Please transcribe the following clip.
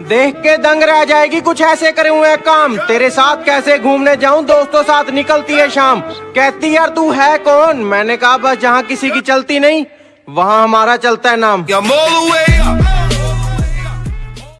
देख के दंग रह जाएगी, कुछ ऐसे करे हुए काम। तेरे साथ कैसे घूमने जाऊँ? दोस्तों साथ निकलती है शाम। कहती यार, तू है कौन? मैंने कहा, बस जहाँ किसी की चलती नहीं, वहाँ हमारा चलता है नाम।